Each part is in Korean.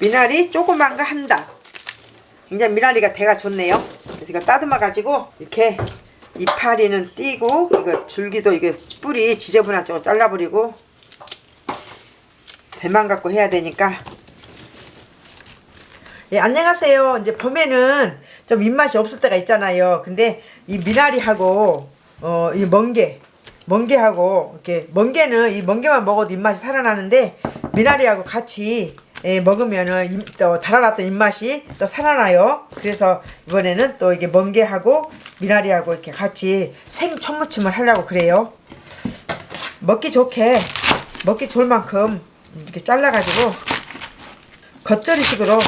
미나리 조그만 거 한다. 굉장히 미나리가 대가 좋네요. 그래서 이거 따듬어 가지고 이렇게 이파리는 띄고 이거 줄기도 이게 뿌리 지저분한 쪽을 잘라버리고 대만 갖고 해야 되니까 예, 안녕하세요. 이제 봄에는 좀 입맛이 없을 때가 있잖아요. 근데 이 미나리하고 어, 이 멍게, 멍게하고 이렇게 멍게는 이 멍게만 먹어도 입맛이 살아나는데 미나리하고 같이 예, 먹으면은 임- 또 달아났던 입맛이 또 살아나요. 그래서 이번에는 또 이게 멍게하고 미나리하고 이렇게 같이 생 천무침을 하려고 그래요. 먹기 좋게 먹기 좋을 만큼 이렇게 잘라가지고 겉절이식으로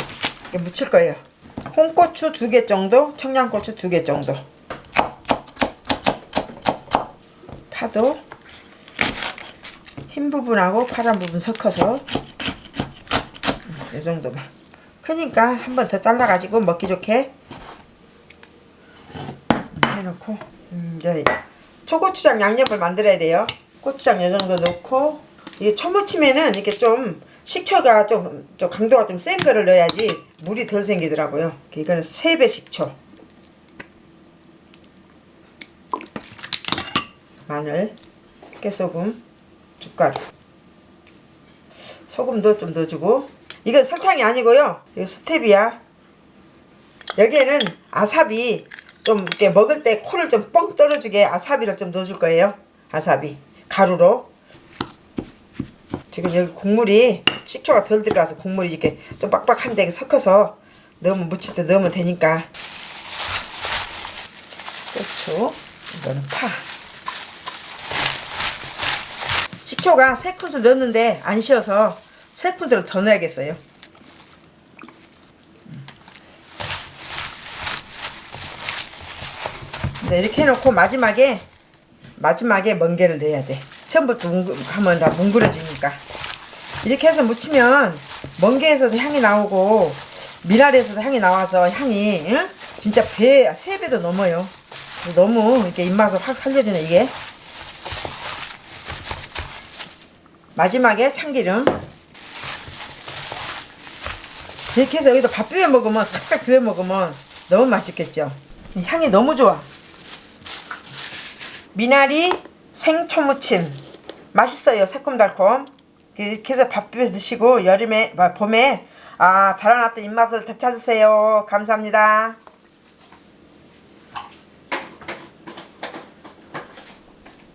이렇게 무칠 거예요. 홍고추 두 개 정도, 청양고추 두 개 정도. 파도 흰 부분하고 파란 부분 섞어서 이 정도만. 크니까 한 번 더 잘라가지고 먹기 좋게 해놓고 음, 이제 초고추장 양념을 만들어야 돼요. 고추장 이 정도 넣고 이게 초무침에는 이렇게 좀 식초가 좀, 좀 강도가 좀 센 거를 넣어야지 물이 덜 생기더라고요. 이거는 3배 식초. 마늘, 깨소금, 춧가루. 소금도 좀 넣어주고 이건 설탕이 아니고요. 이거 스텝이야. 여기에는 아사비 좀 이렇게 먹을 때 코를 좀 뻥 떨어지게 아사비를 좀 넣어줄 거예요. 아사비 가루로. 지금 여기 국물이 식초가 덜 들어가서 국물이 이렇게 좀 빡빡한데 섞어서 넣으면 무칠 때 넣으면 되니까. 고추 이거는 파. 식초가 세 큰술 넣었는데 안 쉬어서 세 큰술을 더 넣어야겠어요. 네, 이렇게 해놓고 마지막에 마지막에 멍게를 넣어야 돼. 처음부터 뭉- 하면 다 뭉그러지니까. 이렇게 해서 무치면 멍게에서도 향이 나오고 미나리에서도 향이 나와서 향이 응? 진짜 배 세 배도 넘어요. 그래서 너무 이렇게 입맛을 확 살려주네 이게. 마지막에 참기름. 이렇게 해서 여기다 밥 비벼 먹으면 싹싹 비벼 먹으면 너무 맛있겠죠. 향이 너무 좋아. 미나리 생초무침 맛있어요 새콤달콤 이렇게 해서 밥 비벼 드시고 여름에 아, 봄에 아 달아났던 입맛을 되찾으세요 감사합니다